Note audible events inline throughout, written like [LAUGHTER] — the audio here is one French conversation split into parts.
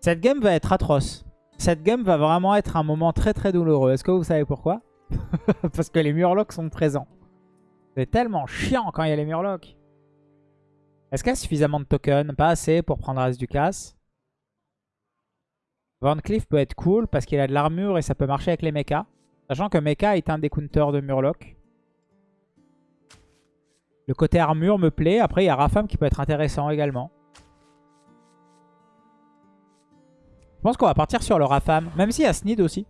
Cette game va être atroce. Cette game va vraiment être un moment très très douloureux. Est-ce que vous savez pourquoi? [LAUGHS] Parce que les murlocs sont présents. C'est tellement chiant quand il y a les murlocs. Est-ce qu'il y a suffisamment de tokens? Pas assez pour prendre As du casse. Van peut être cool parce qu'il a de l'armure et ça peut marcher avec les mechas. Sachant que mecha est un des counters de murloc. Le côté armure me plaît. Après, il y a Rafam qui peut être intéressant également. Je pense qu'on va partir sur le Rafam. Même s'il y a Snid aussi.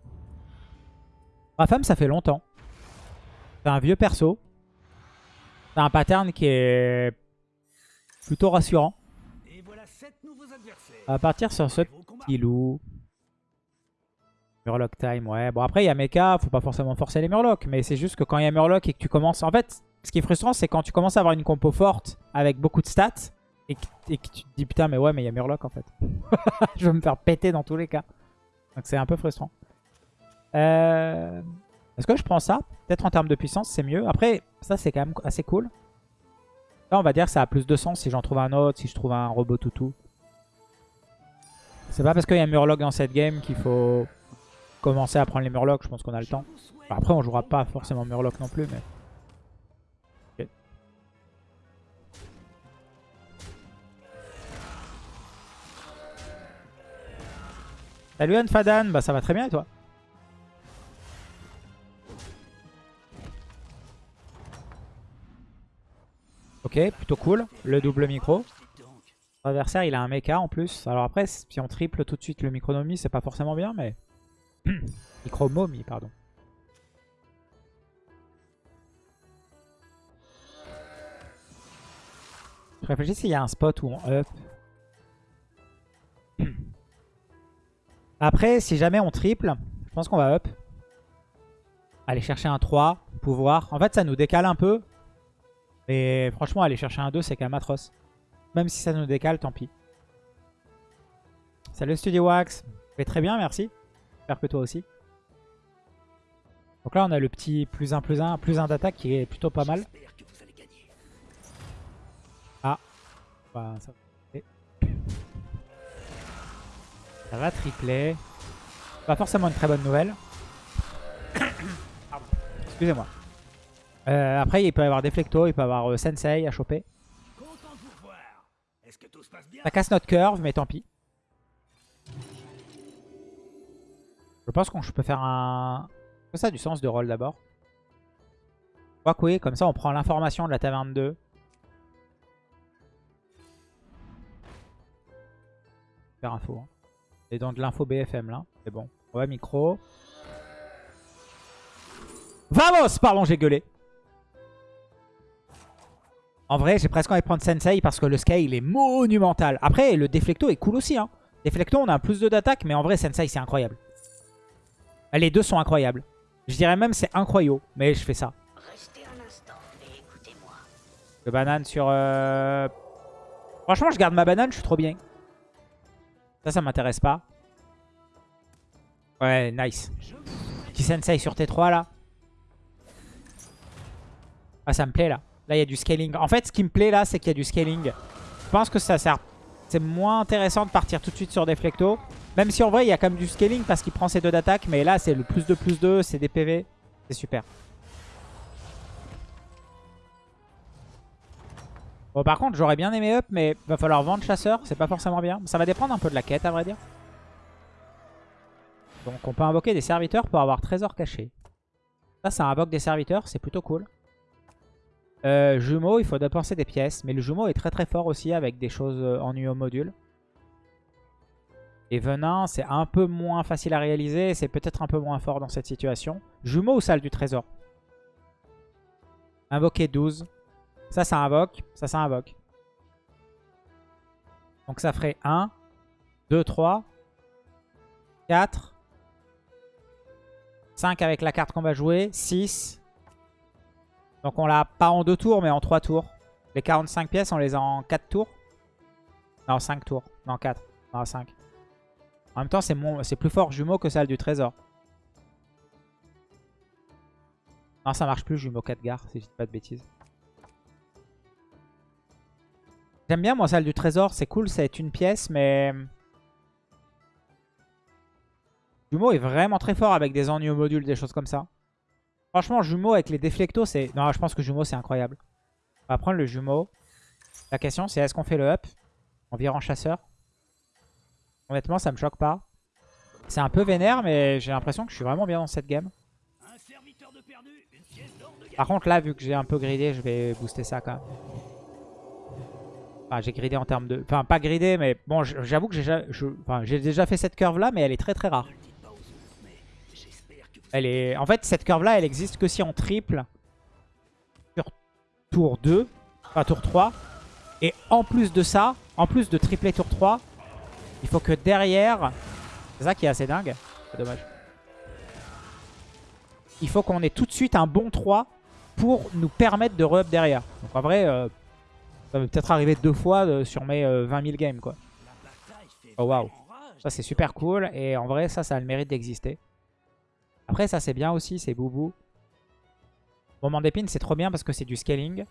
Rafam, ça fait longtemps. C'est un vieux perso. C'est un pattern qui est plutôt rassurant. On va partir sur ce petit loup. Murloc time, ouais. Bon, après, il y a Mecha. Faut pas forcément forcer les Murlocs. Mais c'est juste que quand il y a Murloc et que tu commences... En fait, ce qui est frustrant, c'est quand tu commences à avoir une compo forte avec beaucoup de stats et que, tu te dis putain, mais ouais, mais il y a Murloc en fait. [LAUGHS] je vais me faire péter dans tous les cas. Donc c'est un peu frustrant. Euh, est-ce que je prends ça? Peut-être en termes de puissance, c'est mieux. Après, ça, c'est quand même assez cool. Là, on va dire que ça a plus de sens si j'en trouve un autre, si je trouve un robot toutou. C'est pas parce qu'il y a Murloc dans cette game qu'il faut commencer à prendre les Murlocs. Je pense qu'on a le temps. Après, on jouera pas forcément Murloc non plus, mais... Salut Anfadan, bah ça va très bien et toi? Ok, plutôt cool. Le double micro. L'adversaire, il a un mecha en plus. Alors après, si on triple tout de suite le micronomie, c'est pas forcément bien, mais... [CLEARS THROAT] Micromomie, pardon. Je réfléchis s'il y a un spot où on up. [CLEARS THROAT] Après, si jamais on triple, je pense qu'on va up. Aller chercher un 3, pouvoir. En fait, ça nous décale un peu. Mais franchement, aller chercher un 2, c'est quand même atroce. Même si ça nous décale, tant pis. Salut Studio Wax. Très bien, merci. J'espère que toi aussi. Donc là, on a le petit plus 1, plus 1, plus 1 d'attaque qui est plutôt pas mal. Ah. Bah, ça... Ça va tripler. Pas forcément une très bonne nouvelle. [COUGHS] Excusez-moi. Euh, après, il peut y avoir des flectos, il peut y avoir euh, Sensei à choper. Ça casse notre curve, mais tant pis. Je pense qu'on peut faire un... Ça a du sens de rôle d'abord. Oui, comme ça on prend l'information de la taverne 2. Faire info. Hein. Et dans de l'info BFM là. C'est bon. Ouais, micro. Vamos Pardon, j'ai gueulé. En vrai, j'ai presque envie de prendre Sensei parce que le scale est monumental. Après, le Deflecto est cool aussi. Hein. Deflecto, on a un plus 2 d'attaque, mais en vrai, Sensei, c'est incroyable. Les deux sont incroyables. Je dirais même c'est incroyable, mais je fais ça. Le banane sur... Euh, Franchement, je garde ma banane, je suis trop bien. Ça, ça m'intéresse pas. Ouais, nice. Petit sensei sur T3 là. Ah, ça me plaît là. Là, il y a du scaling. En fait, ce qui me plaît là, c'est qu'il y a du scaling. Je pense que ça sert... C'est moins intéressant de partir tout de suite sur des flectos. Même si en vrai, il y a quand même du scaling parce qu'il prend ses deux d'attaque. Mais là, c'est le plus de plus 2, c'est des PV. C'est super. Bon, par contre, j'aurais bien aimé up, mais va falloir vendre chasseur. C'est pas forcément bien. Ça va dépendre un peu de la quête, à vrai dire. Donc, on peut invoquer des serviteurs pour avoir trésor caché. Ça, ça invoque des serviteurs. C'est plutôt cool. Euh, jumeau, il faut dépenser des pièces. Mais le jumeau est très très fort aussi avec des choses euh, en UO module. Et venin, c'est un peu moins facile à réaliser. C'est peut-être un peu moins fort dans cette situation. Jumeau ou salle du trésor? Invoquer 12. Ça, ça invoque. Ça, ça invoque. Donc ça ferait 1, 2, 3, 4, 5 avec la carte qu'on va jouer, 6. Donc on l'a pas en 2 tours, mais en 3 tours. Les 45 pièces, on les a en 4 tours. Non, 5 tours. Non, 4. Non, 5. En même temps, c'est plus fort jumeau que celle du trésor. Non, ça marche plus, jumeau 4 gare, si je dis pas de bêtises. J'aime bien, moi, celle du trésor. C'est cool, c'est une pièce, mais... Jumeau est vraiment très fort avec des ennuis au module, des choses comme ça. Franchement, Jumeau avec les déflectos, c'est... Non, je pense que Jumeau, c'est incroyable. On va prendre le Jumeau. La question, c'est est-ce qu'on fait le up? En virant chasseur? Honnêtement, ça me choque pas. C'est un peu vénère, mais j'ai l'impression que je suis vraiment bien dans cette game. Par contre, là, vu que j'ai un peu gridé, je vais booster ça quand même. Enfin, j'ai gridé en termes de... Enfin, pas gridé, mais bon, j'avoue que j'ai déjà fait cette curve-là, mais elle est très très rare. Elle est... En fait, cette curve-là, elle existe que si on triple sur tour 2, enfin tour 3. Et en plus de ça, en plus de tripler tour 3, il faut que derrière... C'est ça qui est assez dingue. C'est dommage. Il faut qu'on ait tout de suite un bon 3 pour nous permettre de re-up derrière. Donc en vrai, euh, ça va peut-être arriver deux fois euh, sur mes 20 euh, 000 games quoi. Oh waouh. Ça c'est super cool et en vrai ça, ça a le mérite d'exister. Après ça c'est bien aussi, c'est boubou. Moment d'épine c'est trop bien parce que c'est du scaling.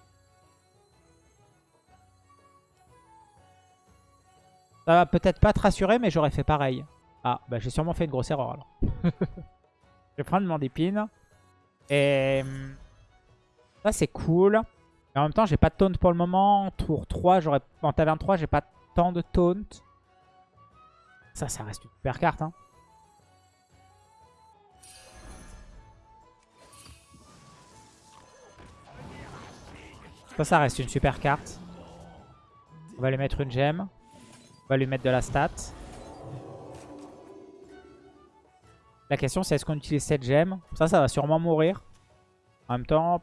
Ça va peut-être pas te rassurer mais j'aurais fait pareil. Ah bah j'ai sûrement fait une grosse erreur alors. [LAUGHS] je vais prendre mon d'épine. Et hum, ça c'est cool en même temps, j'ai pas de taunt pour le moment. Tour 3, j'aurais en taverne 3, j'ai pas tant de taunt. Ça, ça reste une super carte. Hein. Ça, ça reste une super carte. On va lui mettre une gemme. On va lui mettre de la stat. La question, c'est est-ce qu'on utilise cette gemme? Ça, ça va sûrement mourir. En même temps,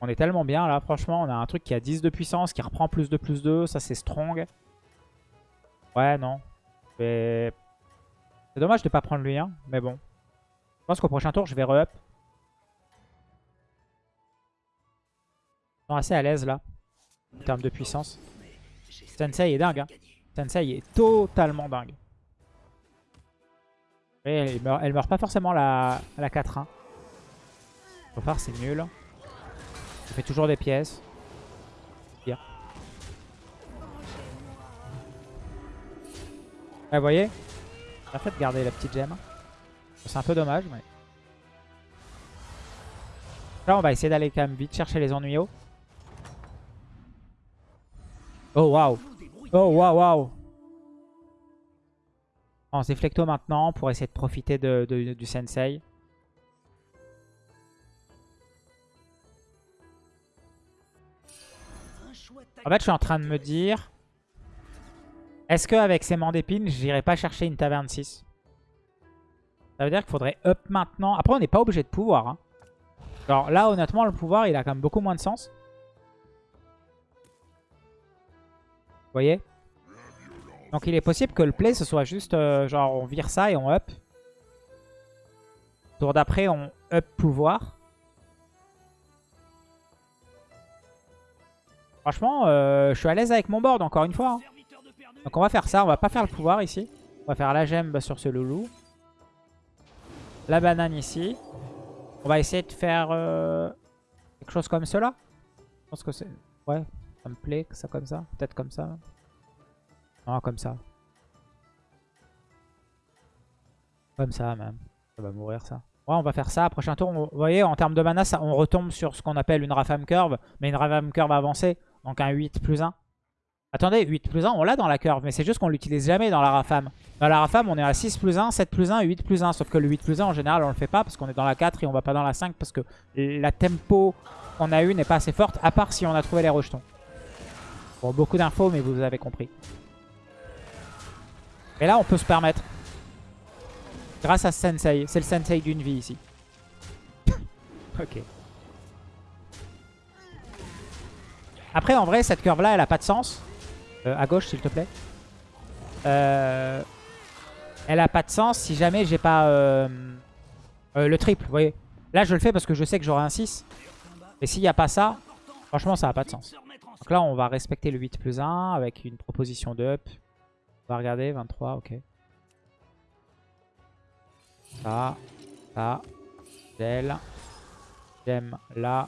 on est tellement bien là, franchement. On a un truc qui a 10 de puissance, qui reprend plus de plus 2. Ça, c'est strong. Ouais, non. C'est dommage de pas prendre lui, hein. Mais bon. Je pense qu'au prochain tour, je vais re-up. Ils sont assez à l'aise là. En termes de puissance. Sensei est dingue. Hein. Sensei est totalement dingue. Elle meurt, meurt pas forcément la, la 4-1. Faut faire, c'est nul. Ça fait toujours des pièces. Bien. vous voyez? A fait de garder la petite gemme. C'est un peu dommage, mais... Là, on va essayer d'aller quand même vite chercher les ennuyaux. Oh, waouh Oh, waouh, waouh On se déflecto maintenant pour essayer de profiter du sensei. En fait, je suis en train de me dire... Est-ce qu'avec ces d'épines, j'irai pas chercher une taverne 6 Ça veut dire qu'il faudrait up maintenant. Après, on n'est pas obligé de pouvoir. Hein. Alors là, honnêtement, le pouvoir, il a quand même beaucoup moins de sens. Vous voyez? Donc il est possible que le play, ce soit juste, euh, genre, on vire ça et on up. Tour d'après, on up pouvoir. Franchement, euh, je suis à l'aise avec mon board encore une fois. Hein. Donc on va faire ça, on va pas faire le pouvoir ici. On va faire la gemme sur ce loulou. La banane ici. On va essayer de faire euh, quelque chose comme cela. Je pense que c'est... Ouais, ça me plaît, ça comme ça. Peut-être comme ça. Non, comme ça. Comme ça même. Ça va mourir ça. Ouais, on va faire ça. Prochain tour, vous voyez, en termes de mana, on retombe sur ce qu'on appelle une Rafam Curve. Mais une Rafam Curve avancée. Donc un 8 plus 1. Attendez, 8 plus 1, on l'a dans la curve, mais c'est juste qu'on l'utilise jamais dans la Rafam. Dans la Rafam, on est à 6 plus 1, 7 plus 1 et 8 plus 1. Sauf que le 8 plus 1, en général, on le fait pas parce qu'on est dans la 4 et on va pas dans la 5 parce que la tempo qu'on a eu n'est pas assez forte, à part si on a trouvé les rejetons. Bon, beaucoup d'infos, mais vous avez compris. Et là, on peut se permettre. Grâce à Sensei. C'est le Sensei d'une vie ici. [LAUGHS] ok. Après, en vrai, cette curve-là, elle a pas de sens. Euh, à gauche, s'il te plaît. Euh, elle a pas de sens si jamais j'ai pas euh, le triple, vous voyez. Là, je le fais parce que je sais que j'aurai un 6. Et s'il n'y a pas ça, franchement, ça n'a pas de sens. Donc là, on va respecter le 8 plus 1 avec une proposition de up. On va regarder, 23, ok. Ça, ça, gel, gem là,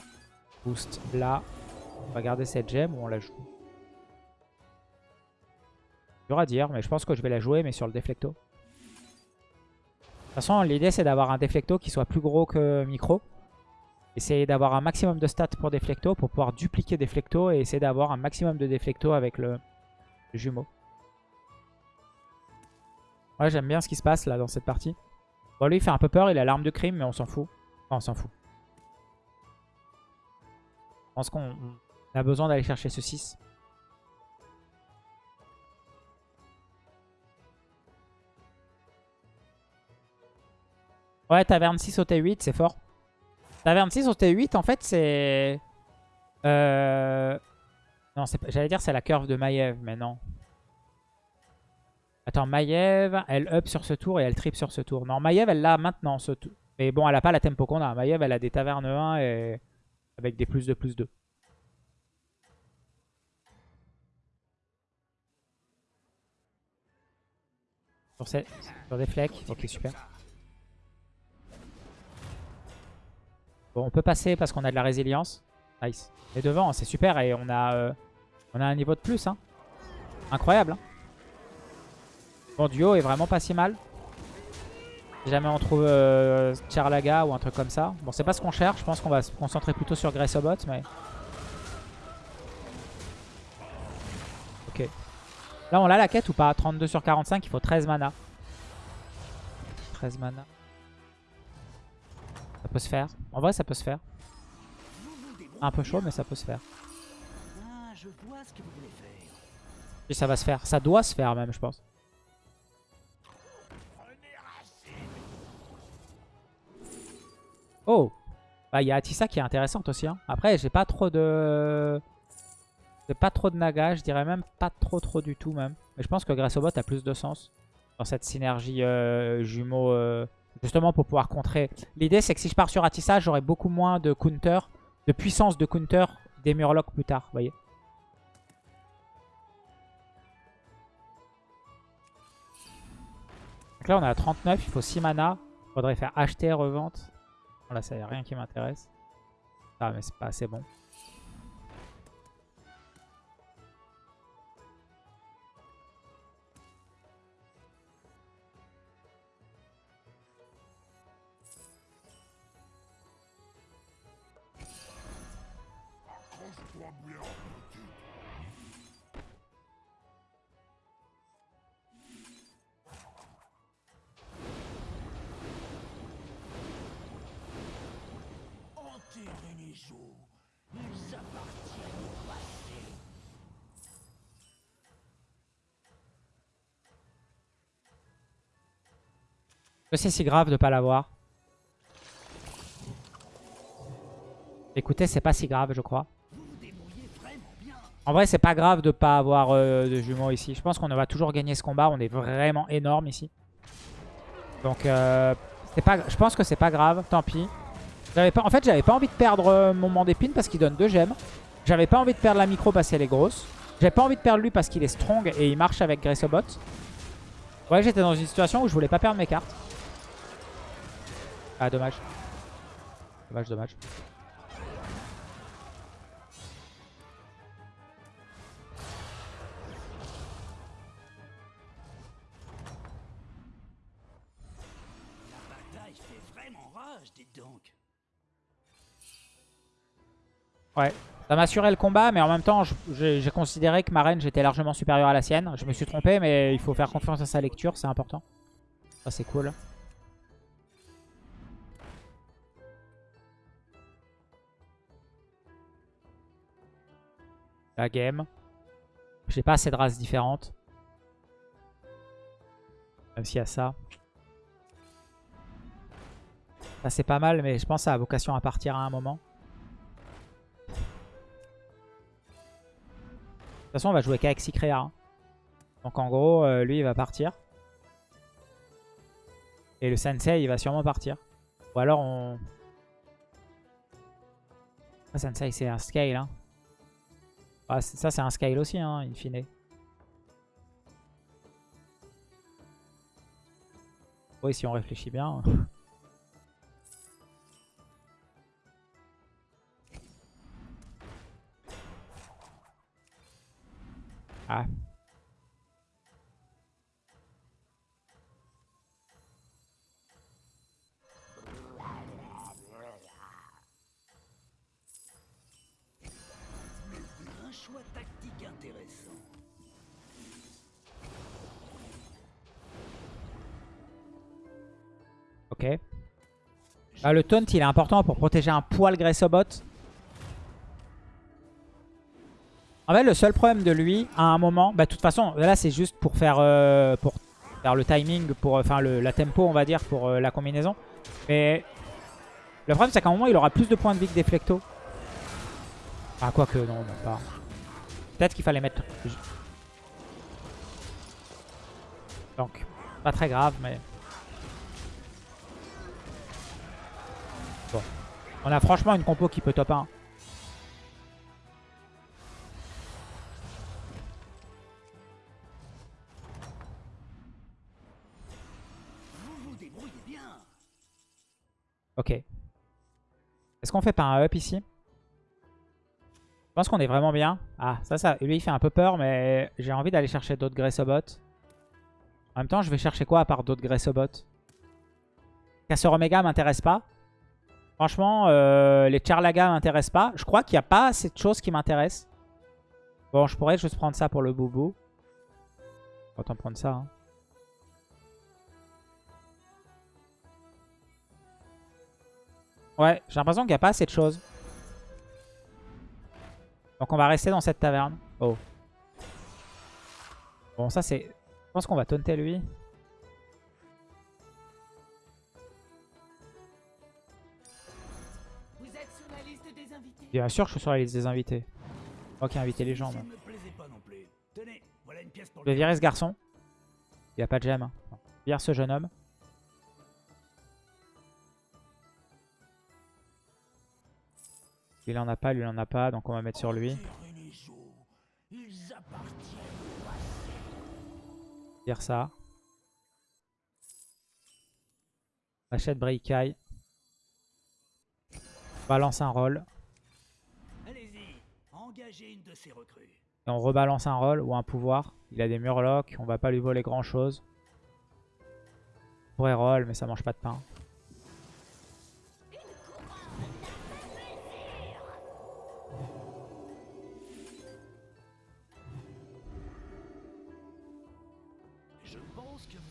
boost là, on va garder cette gemme ou on la joue Dur à dire, mais je pense que je vais la jouer, mais sur le déflecto. toute façon, l'idée c'est d'avoir un Deflecto qui soit plus gros que Micro. Essayer d'avoir un maximum de stats pour Deflecto pour pouvoir dupliquer Deflecto et essayer d'avoir un maximum de Deflecto avec le, le jumeau. Ouais, j'aime bien ce qui se passe là dans cette partie. Bon, lui il fait un peu peur, il a l'arme de crime, mais on s'en fout. Enfin, on s'en fout. Je pense qu'on a besoin d'aller chercher ce 6. Ouais, taverne 6 au T8, c'est fort. Taverne 6 au T8, en fait, c'est... Euh... Non, j'allais dire c'est la curve de Maiev, mais non. Attends, Maiev, elle up sur ce tour et elle trip sur ce tour. Non, Maiev, elle l'a maintenant, ce tour. Mais bon, elle a pas la tempo qu'on a. Maiev, elle a des tavernes 1 et... avec des plus de plus 2. Sur, des flecs. Ok, super. Bon, on peut passer parce qu'on a de la résilience. Nice. Et devant, c'est super. Et on a, euh, on a un niveau de plus. Hein. Incroyable. Hein. Bon, duo est vraiment pas si mal. Si jamais on trouve euh, Charlaga ou un truc comme ça. Bon, c'est pas ce qu'on cherche. Je pense qu'on va se concentrer plutôt sur Gressobot. Mais... Là, on a la quête ou pas? 32 sur 45, il faut 13 mana. 13 mana. Ça peut se faire. En vrai, ça peut se faire. Un peu chaud, mais ça peut se faire. Et ça va se faire. Ça doit se faire même, je pense. Oh Bah, il y a Atissa qui est intéressante aussi. Hein. Après, j'ai pas trop de... Pas trop de naga, je dirais même pas trop trop du tout même. Mais je pense que Grassobot a plus de sens dans cette synergie euh, jumeau, euh, justement pour pouvoir contrer. L'idée c'est que si je pars sur Atissa, j'aurai beaucoup moins de counter, de puissance de counter des Murlocs plus tard, vous voyez. Donc là on est à 39, il faut 6 mana. Faudrait faire acheter, revente. Là ça y a rien qui m'intéresse. Ah mais c'est pas assez bon. C'est si grave de pas l'avoir Écoutez, c'est pas si grave, je crois. En vrai, c'est pas grave de pas avoir euh, de jumeaux ici. Je pense qu'on va toujours gagner ce combat. On est vraiment énorme ici. Donc, euh, pas, je pense que c'est pas grave. Tant pis. Pas, en fait, j'avais pas envie de perdre euh, mon mon d'épine parce qu'il donne deux gemmes. J'avais pas envie de perdre la micro parce qu'elle est grosse. J'avais pas envie de perdre lui parce qu'il est strong et il marche avec Gressobot. Ouais, j'étais dans une situation où je voulais pas perdre mes cartes. Ah, dommage. Dommage, dommage. Ouais, ça m'a assuré le combat, mais en même temps, j'ai considéré que ma reine, j'étais largement supérieure à la sienne. Je me suis trompé, mais il faut faire confiance à sa lecture, c'est important. Ça, c'est cool. La game. J'ai pas assez de races différentes. Même s'il y a ça. Ça c'est pas mal, mais je pense que ça a vocation à partir à un moment. De toute façon, on va jouer qu'avec Sicrea. Hein. Donc en gros, euh, lui, il va partir. Et le Sensei, il va sûrement partir. Ou alors on... Sensei, c'est un scale. Hein. Ah, ça, c'est un scale aussi, hein, in fine. Oui, si on réfléchit bien. Ah, le taunt, il est important pour protéger un poil Gressobot. En fait, le seul problème de lui, à un moment... Bah, de toute façon, là, c'est juste pour faire, euh, pour faire le timing, pour enfin le, la tempo, on va dire, pour euh, la combinaison. Mais le problème, c'est qu'à un moment, il aura plus de points de vie que Deflecto. Ah, quoique, non, non pas. Peut-être qu'il fallait mettre... Donc, pas très grave, mais... On a franchement une compo qui peut top 1. Vous vous débrouillez bien. Ok. Est-ce qu'on fait pas un up ici? Je pense qu'on est vraiment bien. Ah, ça, ça, lui, il fait un peu peur, mais j'ai envie d'aller chercher d'autres Gressobot. En même temps, je vais chercher quoi à part d'autres Gressobot Casseur Omega m'intéresse pas. Franchement, euh, les Charlaga m'intéressent pas. Je crois qu'il n'y a pas assez de choses qui m'intéressent. Bon, je pourrais juste prendre ça pour le boubou. Autant prendre ça. Hein. Ouais, j'ai l'impression qu'il n'y a pas assez de choses. Donc on va rester dans cette taverne. Oh. Bon, ça c'est... Je pense qu'on va taunter lui. Bien sûr que je suis sur la liste des invités. Ok, inviter les gens. Ça moi. voilà une pièce pour Je vais virer ce garçon. Il n'y a pas de gemme. Vire ce jeune homme. Il en a pas, lui il en a pas, donc on va mettre sur lui. Les. Vire ça. Achète Bricaille. Balance un rôle. Allez-y, engagez une de ces recrues. Et on rebalance un rôle ou un pouvoir. Il a des murlocs, on va pas lui voler grand chose. On pourrait roll, mais ça mange pas de pain.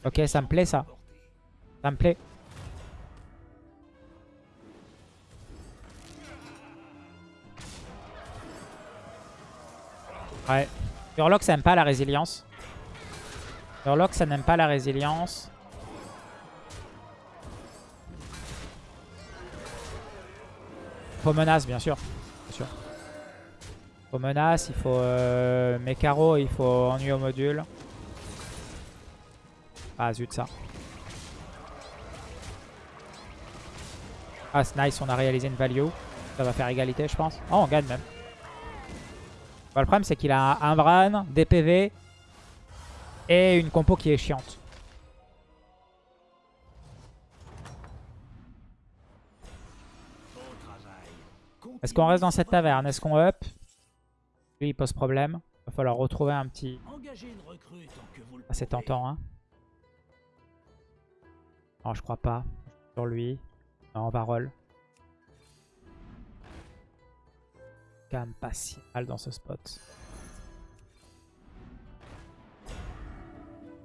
Ok, ça me plaît ça. Ça me plaît. Ouais. Murloc, ça n'aime pas la résilience. Murloc, ça n'aime pas la résilience. Faut menace, bien sûr. Bien sûr. Faut menace, il faut euh, Mekaro, il faut ennui au module. Ah zut ça. Ah c'est nice, on a réalisé une value. Ça va faire égalité je pense. Oh on gagne même. Bah, le problème c'est qu'il a un Bran, des PV et une compo qui est chiante. Est-ce qu'on reste dans cette taverne? Est-ce qu'on up? Lui il pose problème. Va falloir retrouver un petit... Ah, c'est tentant hein. Non je crois pas. Sur lui. Non on va roll. Pas si mal dans ce spot.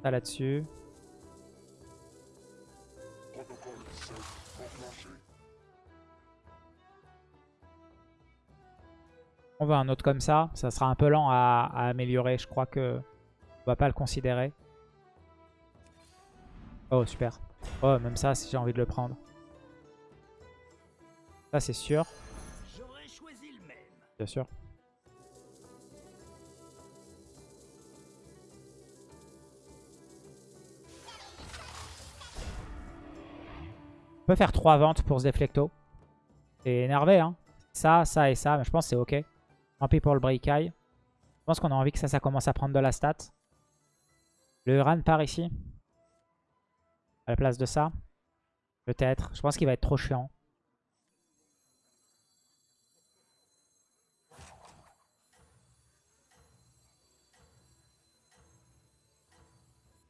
Ça là-dessus. On veut un autre comme ça. Ça sera un peu lent à, à améliorer. Je crois que on va pas le considérer. Oh, super. Oh, même ça, si j'ai envie de le prendre. Ça, c'est sûr. Bien sûr. On peut faire trois ventes pour ce déflecto. C'est énervé, hein. Ça, ça et ça, mais je pense que c'est ok. Tant pis pour le break eye. Je pense qu'on a envie que ça, ça commence à prendre de la stat. Le Uran part ici. À la place de ça. Peut-être. Je pense qu'il va être trop chiant.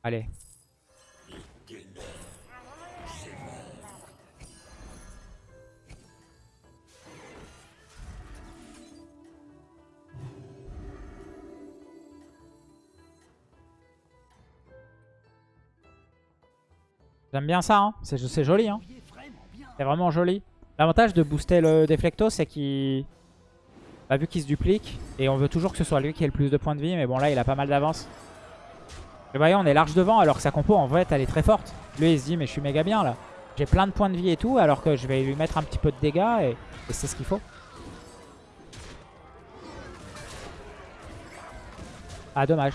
Allez. J'aime bien ça, hein. c'est joli. Hein. C'est vraiment joli. L'avantage de booster le Deflecto, c'est qu'il... Bah, vu qu'il se duplique, et on veut toujours que ce soit lui qui ait le plus de points de vie, mais bon là il a pas mal d'avance. Vous voyez, on est large devant, alors que sa compo en fait elle est très forte. Lui il se dit, mais je suis méga bien là. J'ai plein de points de vie et tout, alors que je vais lui mettre un petit peu de dégâts, et, et c'est ce qu'il faut. Ah dommage.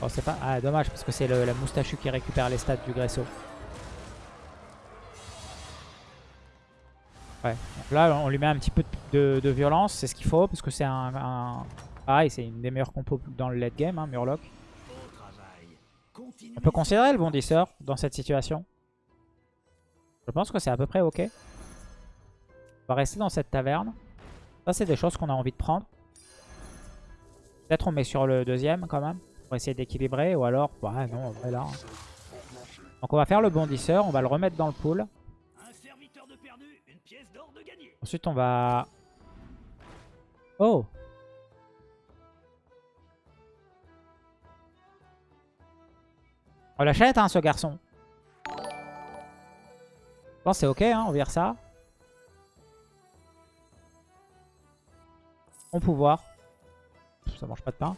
Oh c'est pas... Ah dommage, parce que c'est la moustachu qui récupère les stats du Gresso. Ouais, donc là on lui met un petit peu de, violence, c'est ce qu'il faut, parce que c'est un- Pareil, c'est une des meilleures compos dans le late game, hein, Murloc. On peut considérer le bondisseur dans cette situation? Je pense que c'est à peu près ok. On va rester dans cette taverne. Ça c'est des choses qu'on a envie de prendre. Peut-être on met sur le deuxième quand même, pour essayer d'équilibrer, ou alors... Ouais non, on va là. hein. Donc on va faire le bondisseur, on va le remettre dans le pool. Un serviteur de perdu, une pièce d'or de gagné. Ensuite, on va... Oh On l'achète, hein, ce garçon. Je c'est ok, hein, on vire ça. Bon pouvoir. Ça mange pas de pain.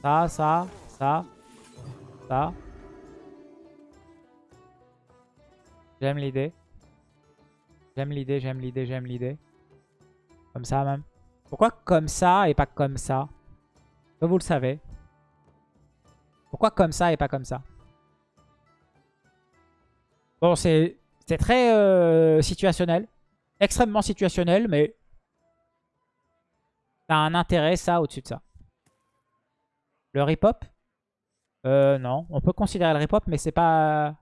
Ça, ça, ça, ça. J'aime l'idée. J'aime l'idée, j'aime l'idée, j'aime l'idée. Comme ça même. Pourquoi comme ça et pas comme ça? Vous le savez. Pourquoi comme ça et pas comme ça? Bon, c'est très euh, situationnel. Extrêmement situationnel, mais... A un intérêt, ça, au-dessus de ça. Le rip-hop? Euh, non. On peut considérer le rip-hop, mais c'est pas...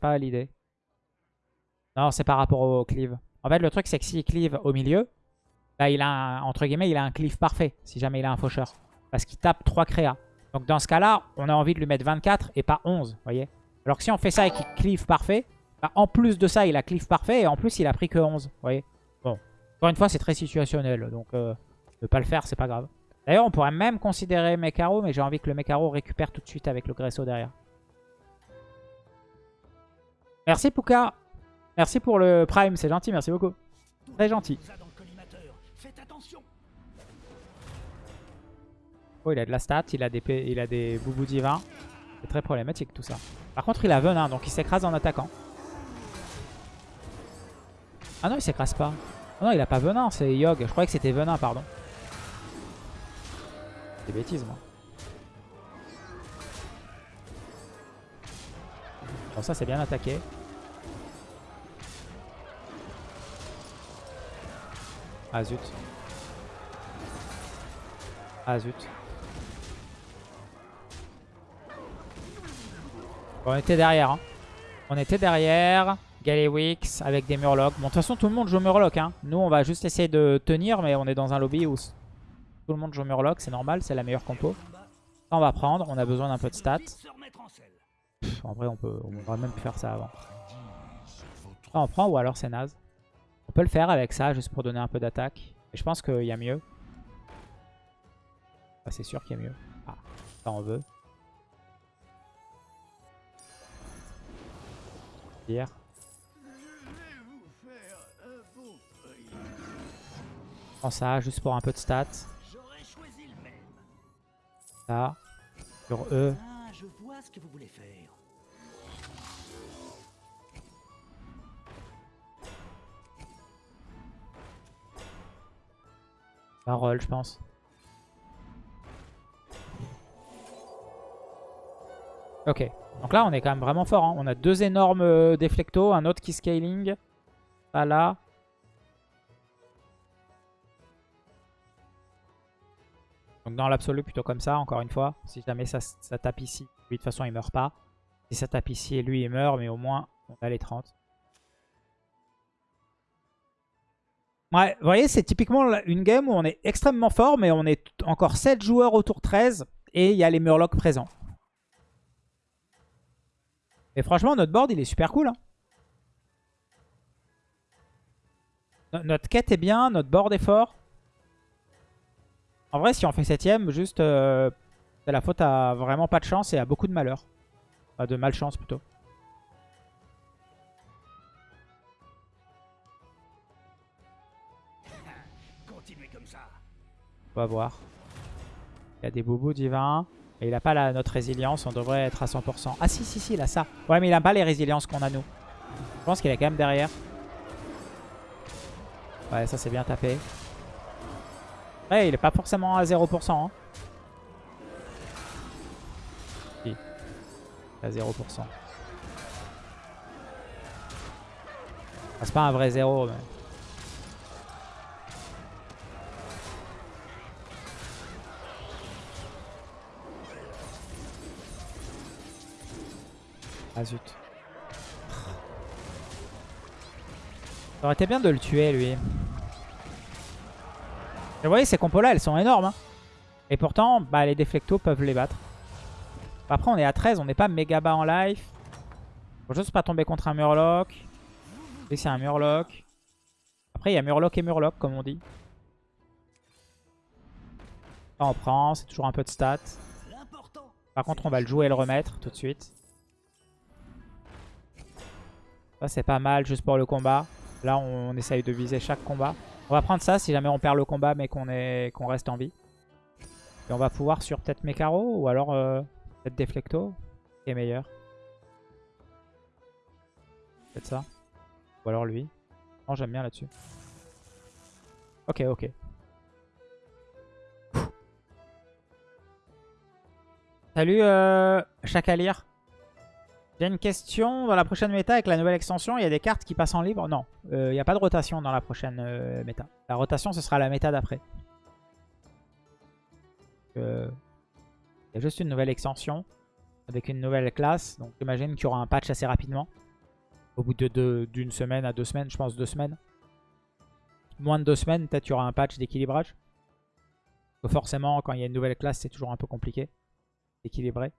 Pas l'idée. Non, c'est par rapport au cleave. En fait, le truc, c'est que s'il cleave au milieu, bah, il a entre guillemets, il a un cleave parfait, si jamais il a un faucheur. Parce qu'il tape 3 créas. Donc dans ce cas-là, on a envie de lui mettre 24 et pas 11, vous voyez Alors que si on fait ça et qu'il cleave parfait, bah, en plus de ça, il a cleave parfait et en plus, il a pris que 11, vous voyez Bon, encore une fois, c'est très situationnel, donc euh, ne pas le faire, c'est pas grave. D'ailleurs, on pourrait même considérer Mekaro, mais j'ai envie que le Mekaro récupère tout de suite avec le Gresso derrière. Merci Puka Merci pour le Prime, c'est gentil, merci beaucoup. Très gentil. Oh, il a de la stat, il a des, il a des boubous divins. C'est très problématique tout ça. Par contre, il a venin, donc il s'écrase en attaquant. Ah non, il s'écrase pas. Ah non, il a pas venin, c'est Yogg. Je croyais que c'était venin, pardon. C'est bêtise, moi. Bon, ça, c'est bien attaqué. Ah zut. Ah zut. On était derrière. hein. On était derrière. Galewix avec des Murlocs. Bon, de toute façon, tout le monde joue Murloc. Hein. Nous, on va juste essayer de tenir, mais on est dans un lobby où tout le monde joue Murloc. C'est normal, c'est la meilleure compo. Ça, on va prendre. On a besoin d'un peu de stats. En vrai, on peut, on même pu faire ça avant. Ça, on prend ou alors c'est naze. On peut le faire avec ça, juste pour donner un peu d'attaque. Et je pense qu'il y a mieux. Ah, c'est sûr qu'il y a mieux. Ah, ça on veut. Dire. Prends ça, juste pour un peu de stats. Ça. Sur eux. Ah, je vois ce que vous voulez faire. Ça roll, je pense. Ok. Donc là, on est quand même vraiment fort. hein. On a deux énormes euh, déflectos, un autre qui scaling. Ça là. Donc dans l'absolu, plutôt comme ça, encore une fois. Si jamais ça, tape ici, lui de toute façon il meurt pas. Si ça tape ici lui il meurt, mais au moins on a les 30. Ouais, vous voyez, c'est typiquement une game où on est extrêmement fort, mais on est encore 7 joueurs au tour 13 et il y a les Murlocs présents. Et franchement, notre board, il est super cool. hein. No- Notre quête est bien, notre board est fort. En vrai, si on fait 7ème, juste, euh, c'est la faute à vraiment pas de chance et à beaucoup de malheur. Enfin, de malchance plutôt. Continuez comme ça. On va voir. Il y a des boubous divins. Et il a pas notre résilience, on devrait être à 100%. Ah si, si, si, il a ça. Ouais, mais il a pas les résiliences qu'on a nous. Je pense qu'il est quand même derrière. Ouais, ça c'est bien tapé. Ouais, il est pas forcément à 0%. Hein. Si. À 0%. Ah, c'est pas un vrai 0, mais... Ah zut. Ça aurait été bien de le tuer lui. Vous voyez ces compos là elles sont énormes. hein. Et pourtant bah, les déflectos peuvent les battre. Après on est à 13, on n'est pas méga bas en life. Faut juste pas tomber contre un murloc. Et c'est un murloc. Après il y a murloc et murloc comme on dit. On prend, c'est toujours un peu de stats. Par contre on va le jouer et le remettre tout de suite. Ça c'est pas mal juste pour le combat. Là on, essaye de viser chaque combat. On va prendre ça si jamais on perd le combat mais qu'on qu'on reste en vie. Et on va pouvoir sur peut-être Mekaro ou alors euh, peut-être Deflecto qui est meilleur. Peut-être ça. Ou alors lui. Non j'aime bien là-dessus. Ok ok. Salut euh, Chacalir. J'ai une question. Dans la prochaine méta, avec la nouvelle extension, il y a des cartes qui passent en libre? Non, euh, il n'y a pas de rotation dans la prochaine euh, méta. La rotation, ce sera la méta d'après. Euh, il y a juste une nouvelle extension avec une nouvelle classe. Donc j'imagine qu'il y aura un patch assez rapidement. Au bout d'une de, d'une semaine à deux semaines, je pense deux semaines. Moins de deux semaines, peut-être il y aura un patch d'équilibrage. Forcément, quand il y a une nouvelle classe, c'est toujours un peu compliqué d'équilibrer.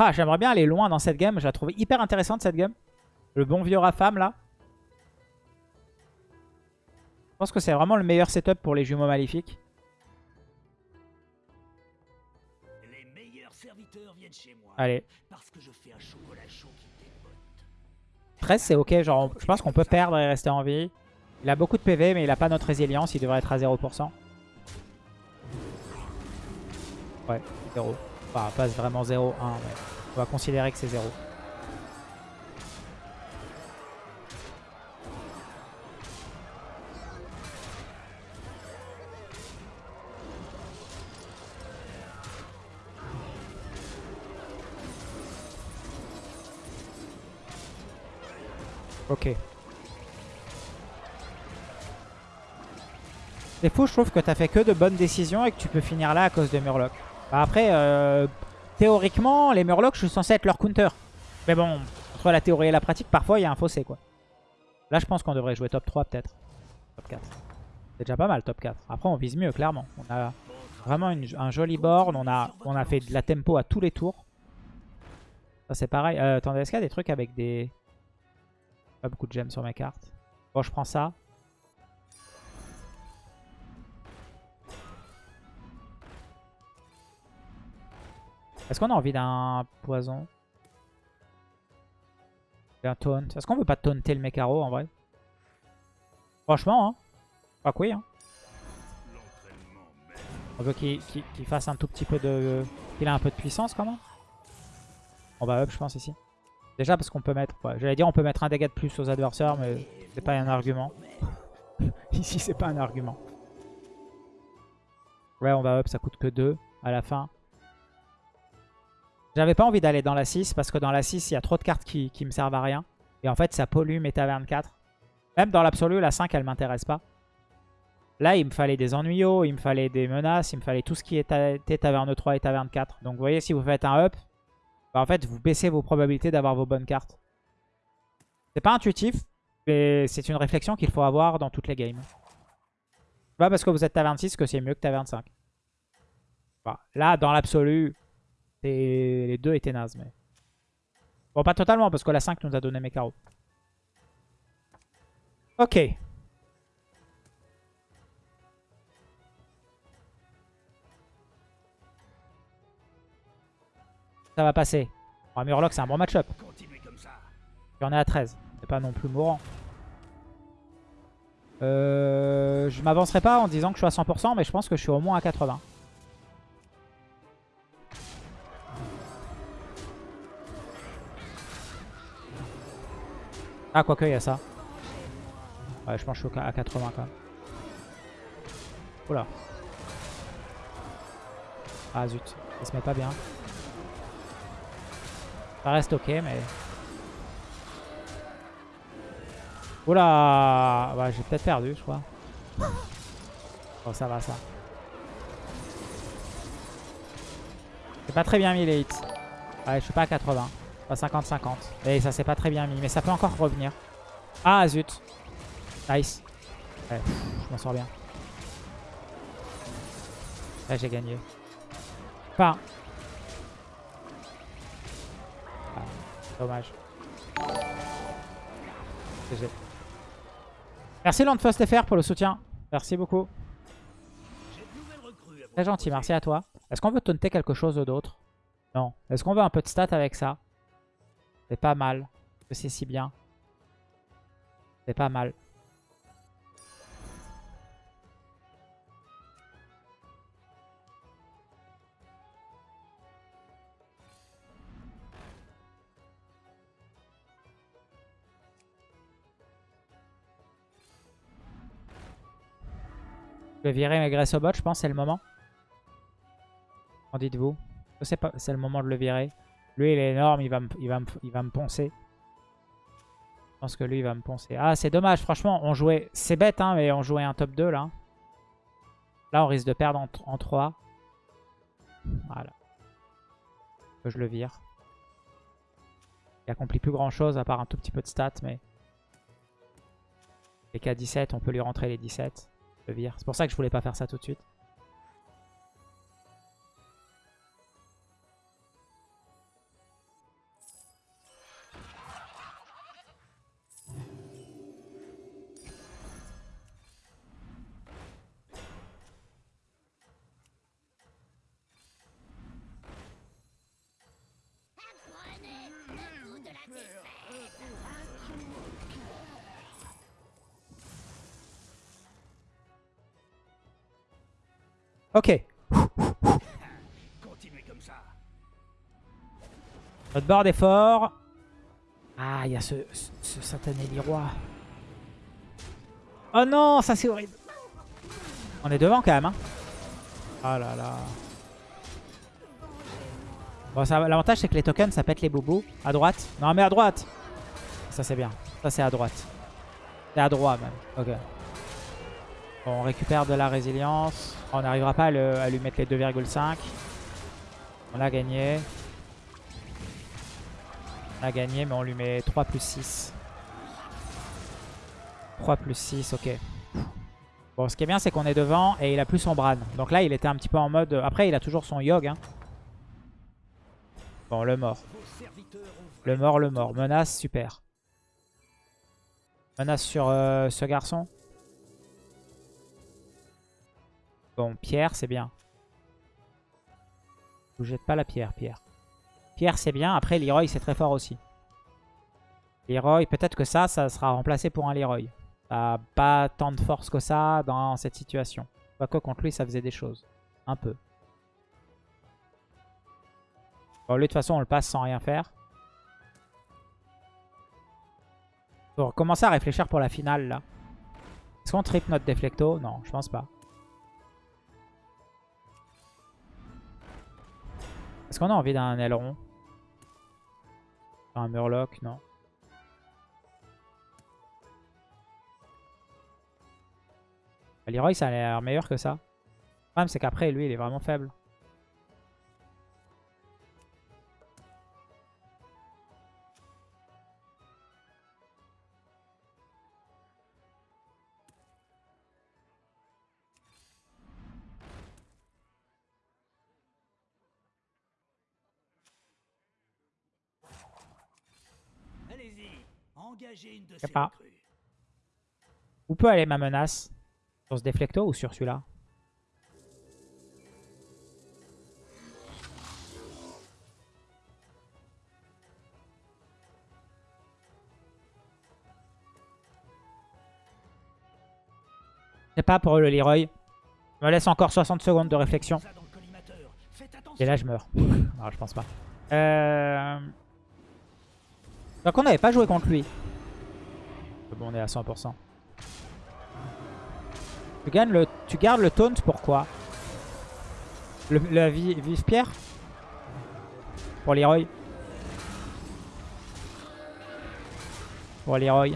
Ah, j'aimerais bien aller loin dans cette game. Je la trouve hyper intéressante cette game. Le bon vieux Rafam là. Je pense que c'est vraiment le meilleur setup pour les jumeaux maléfiques. Les meilleurs serviteurs viennent chez moi. Allez. Parce que je fais un chocolat chaud qui dépote. 13 c'est ok, genre je pense qu'on peut perdre et rester en vie. Il a beaucoup de PV mais il a pas notre résilience, il devrait être à 0%. Ouais, 0. Enfin, pas vraiment 0, 1, mais on va considérer que c'est 0. Ok. C'est fou, je trouve que t'as fait que de bonnes décisions et que tu peux finir là à cause de Murloc. Bah après, euh, théoriquement, les Murlocs, je suis censé être leur counter. Mais bon, entre la théorie et la pratique, parfois, il y a un fossé, quoi. Là, je pense qu'on devrait jouer top 3, peut-être. Top 4. C'est déjà pas mal, top 4. Après, on vise mieux, clairement. On a vraiment un joli board. On a, on a fait de la tempo à tous les tours. Ça, c'est pareil. Euh, attendez, est-ce qu'il y a des trucs avec des... Pas beaucoup de gemmes sur mes cartes. Bon, je prends ça. Est-ce qu'on a envie d'un poison? D'un taunt Est-ce qu'on veut pas taunter le Mekaro en vrai? Franchement, hein. Pas que oui, hein. On veut qu'il fasse un tout petit peu de... Qu'il ait un peu de puissance quand même. On va up, je pense, ici. Déjà parce qu'on peut mettre... J'allais dire on peut mettre un dégât de plus aux adversaires, mais c'est pas un argument. [LAUGHS] ici, c'est pas un argument. Ouais, on va up, ça coûte que 2 à la fin. J'avais pas envie d'aller dans la 6 parce que dans la 6, il y a trop de cartes qui, qui me servent à rien. Et en fait, ça pollue mes tavernes 4. Même dans l'absolu, la 5, elle m'intéresse pas. Là, il me fallait des ennuyaux, il me fallait des menaces, il me fallait tout ce qui était taverne 3 et taverne 4. Donc vous voyez, si vous faites un up, bah, en fait, vous baissez vos probabilités d'avoir vos bonnes cartes. C'est pas intuitif, mais c'est une réflexion qu'il faut avoir dans toutes les games. C'est pas parce que vous êtes taverne 6 que c'est mieux que taverne 5. Bah, là, dans l'absolu, les deux étaient nazes. Mais... Bon, pas totalement, parce que la 5 nous a donné mes carreaux. Ok. Ça va passer. Oh, Murloc, c'est un bon match-up. En est à 13. C'est pas non plus mourant. Euh, je m'avancerai pas en disant que je suis à 100%, mais je pense que je suis au moins à 80. Ah, quoique, il y a ça. Ouais, je pense que je suis à 80 quand même. Oula. Ah zut, il se met pas bien. Ça reste ok, mais... Oula bah, J'ai peut-être perdu, je crois. Oh, ça va, ça. C'est pas très bien mis les hits. Ouais, je suis pas à 80. Pas 50-50. Et ça, c'est pas très bien mis. Mais ça peut encore revenir. Ah, zut. Nice. Pff, je m'en sors bien. Là, j'ai gagné. Enfin. Ah, dommage. GG. Merci Landfast FR pour le soutien. Merci beaucoup. Très gentil, merci à toi. Est-ce qu'on veut taunter quelque chose d'autre? Non. Est-ce qu'on veut un peu de stats avec ça? C'est pas mal. Que c'est si bien. C'est pas mal. Je vais virer mes graisses au bot, je pense, c'est le moment. Qu'en dites-vous? C'est pas, c'est le moment de le virer. Lui, il est énorme, il va me, il va me, il va me poncer. Je pense que lui, il va me poncer. Ah, c'est dommage, franchement, on jouait... C'est bête, hein, mais on jouait un top 2, là. Là, on risque de perdre en, en 3. Voilà. Que je le vire. Il accomplit plus grand-chose, à part un tout petit peu de stats, mais... Les k 17, on peut lui rentrer les 17. Je le vire. C'est pour ça que je voulais pas faire ça tout de suite. Board est fort. Ah, il y a ce, ce, ce satané. Oh non, ça c'est horrible. On est devant quand même. Hein. Oh là là. Bon, l'avantage c'est que les tokens ça pète les boubous. À droite. Non, mais à droite. Ça c'est bien. Ça c'est à droite. C'est à droite même. Ok. Bon, on récupère de la résilience. On n'arrivera pas à, à lui mettre les 2,5. On a gagné. On a gagné, mais on lui met 3 plus 6. 3 plus 6, ok. Bon, ce qui est bien, c'est qu'on est devant et il a plus son Bran. Donc là, il était un petit peu en mode... Après, il a toujours son Yogg. Hein. Bon, le mort. Le mort, le mort. Menace, super. Menace sur euh, ce garçon. Bon, Pierre, c'est bien. Vous jette pas la pierre, Pierre. Pierre, c'est bien. Après, Leroy, c'est très fort aussi. Leroy, peut-être que ça, ça sera remplacé pour un Leroy. Ça n'a pas tant de force que ça dans cette situation. Quoique contre lui, ça faisait des choses. Un peu. Bon, lui, de toute façon, on le passe sans rien faire. Faut commencer à réfléchir pour la finale, là. Est-ce qu'on trip notre déflecto Non, je pense pas. Est-ce qu'on a envie d'un aileron? Un murloc Non. Leroy, ça a l'air meilleur que ça. Le problème, c'est qu'après, lui, il est vraiment faible. Engagez une de sais pas. recrues. Où peut aller ma menace Sur ce déflecto ou sur celui-là? Je sais pas pour le Leroy. Je me laisse encore 60 secondes de réflexion. Et là, je meurs. [LAUGHS] non, je pense pas. Euh... Donc, on n'avait pas joué contre lui. Bon, on est à 100%. Tu, tu gardes le taunt, pourquoi le, La vi- vive pierre? Pour Leroy? Pour Leroy.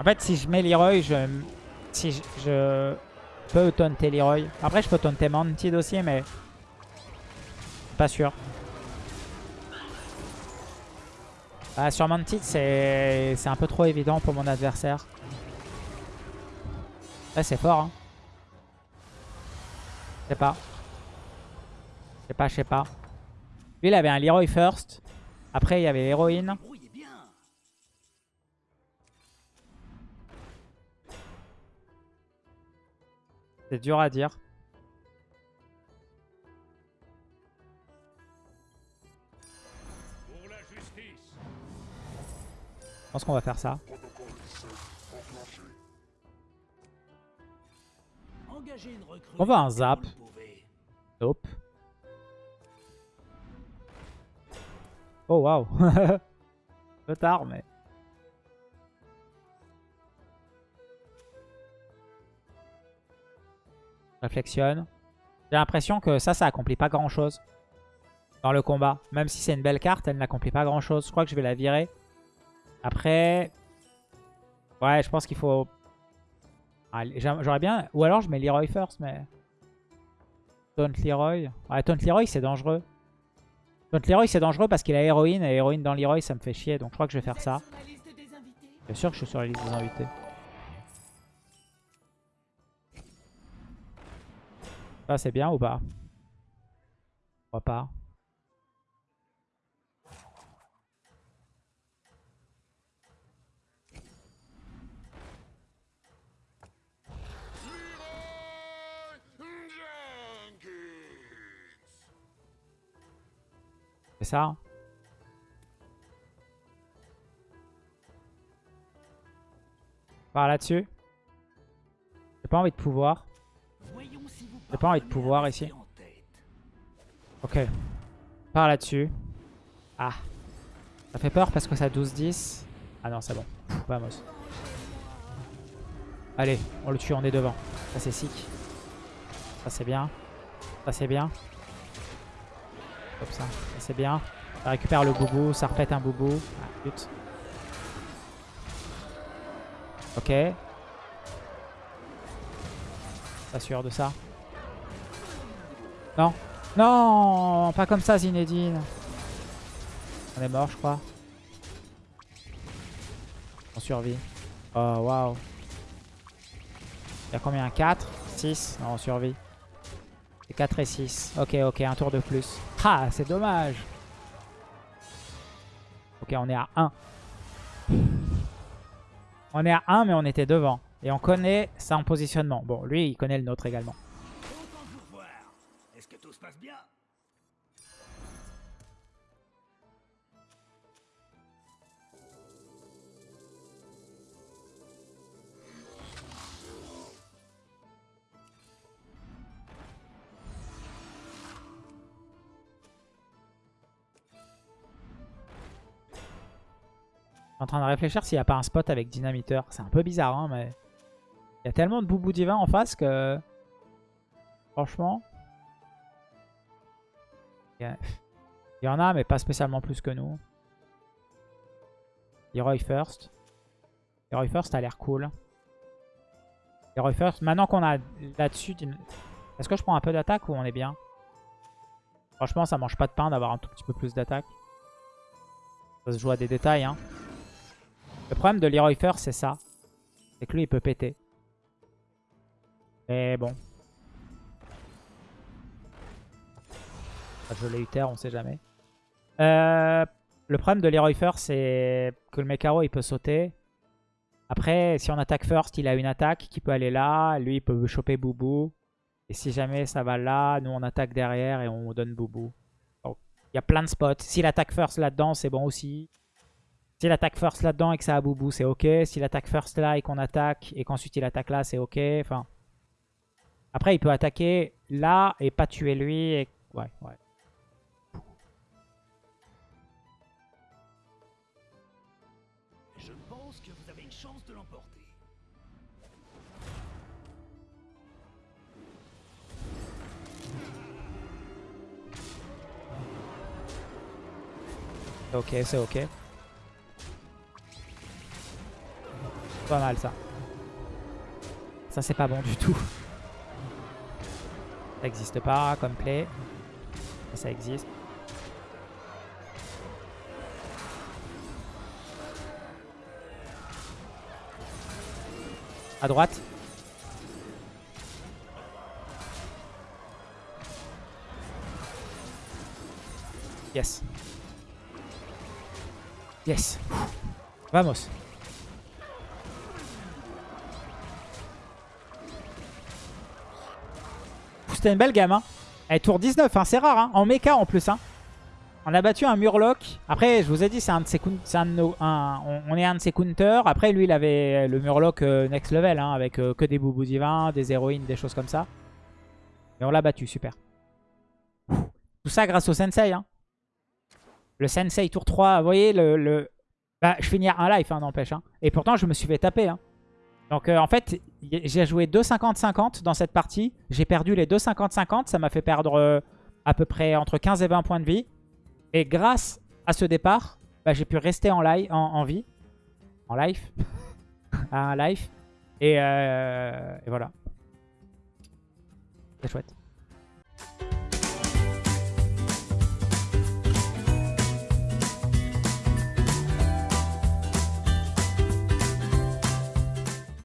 En fait, si je mets Leroy, je... Si je... je peux taunter Leroy. Après, je peux taunter Mantid aussi, mais... Pas sûr. Ah, sur Mantid, c'est un peu trop évident pour mon adversaire. Ouais, c'est fort. Hein. Je sais pas. Je sais pas, je sais pas. Lui, il avait un Leroy first. Après, il y avait l'héroïne. C'est dur à dire. Pense qu'on va faire ça. On va un zap. Nope. Oh waouh. [LAUGHS] Un peu tard, mais... Réflexionne. J'ai l'impression que ça, ça accomplit pas grand chose dans le combat. Même si c'est une belle carte, elle n'accomplit pas grand chose. Je crois que je vais la virer. Après... Ouais, je pense qu'il faut... J'aurais bien... Ou alors je mets Leroy first, mais... Taunt Leroy. Ouais, Taunt Leroy, c'est dangereux. Taunt Leroy, c'est dangereux parce qu'il a héroïne. Et héroïne dans Leroy, ça me fait chier. Donc je crois que je vais faire ça. Bien sûr que je suis sur la liste des invités. Ça, c'est bien ou pas? Je crois pas. Ça hein Par là-dessus. J'ai pas envie de pouvoir. J'ai pas envie de pouvoir ici. Ok. Par là-dessus. Ah. Ça fait peur parce que ça 12-10. Ah non, c'est bon. Vamos. Allez, on le tue, on est devant. Ça c'est sick. Ça c'est bien. Ça c'est bien. Comme ça. C'est bien. Ça récupère le boubou, ça repète un boubou. Ah, pute. Ok. Pas sûr de ça. Non. Non, pas comme ça Zinedine. On est mort je crois. On survit. Oh waouh. Il y a combien? 4 6 Non on survit. C'est 4 et 6. Ok ok un tour de plus. Ah c'est dommage. Ok on est à 1. On est à 1 mais on était devant. Et on connaît en positionnement. Bon lui il connaît le nôtre également. En train de réfléchir s'il n'y a pas un spot avec dynamiteur. C'est un peu bizarre, hein, mais... Il y a tellement de boubou divin en face que... Franchement... Il y, en a, mais pas spécialement plus que nous. Leroy First. Leroy First a l'air cool. Leroy First. Maintenant qu'on a là-dessus... Est-ce que je prends un peu d'attaque ou on est bien? Franchement, ça mange pas de pain d'avoir un tout petit peu plus d'attaque. Ça se joue à des détails, hein. Le problème de Leroy First, c'est ça. C'est que lui, il peut péter. Mais bon. Ah, Je l'ai eu terre, on sait jamais. Euh, Le problème de Leroy First, c'est que le Mekaro, il peut sauter. Après, si on attaque First, il a une attaque qui peut aller là. Lui, il peut choper Boubou. Et si jamais ça va là, nous, on attaque derrière et on donne Boubou. Il y a plein de spots. S'il attaque First là-dedans, c'est bon aussi. S'il attaque First là-dedans et que ça a Boubou, c'est ok. S'il attaque First là et qu'on attaque et qu'ensuite il attaque là, c'est ok. Enfin... Après, il peut attaquer là et pas tuer lui. Et... Ouais, ouais. Je pense que vous avez une chance de l'emporter. C'est ok, c'est ok. Pas mal ça. Ça c'est pas bon du tout. Ça existe pas comme play. Ça existe. À droite. Yes. Yes. Vamos. C'était une belle gamme. Hein. Elle tour 19, hein, c'est rare. Hein. En mecha en plus. Hein. On a battu un Murloc. Après, je vous ai dit, c'est un de ses un nos, on, est un de ses counters. Après, lui, il avait le Murloc euh, next level, hein, avec euh, que des boubous divins, des héroïnes, des choses comme ça. Et on l'a battu, super. Tout ça grâce au Sensei. Hein. Le Sensei tour 3, vous voyez, le. Bah, je finis un life, n'empêche. Hein. Et pourtant, je me suis fait taper. Hein. Donc, euh, en fait, j'ai joué 2 50-50 dans cette partie. J'ai perdu les 2 50-50. Ça m'a fait perdre euh, à peu près entre 15 et 20 points de vie. Et grâce à ce départ, bah, j'ai pu rester en, en, vie. En life. [LAUGHS] un life. Et, euh, et voilà. C'est chouette.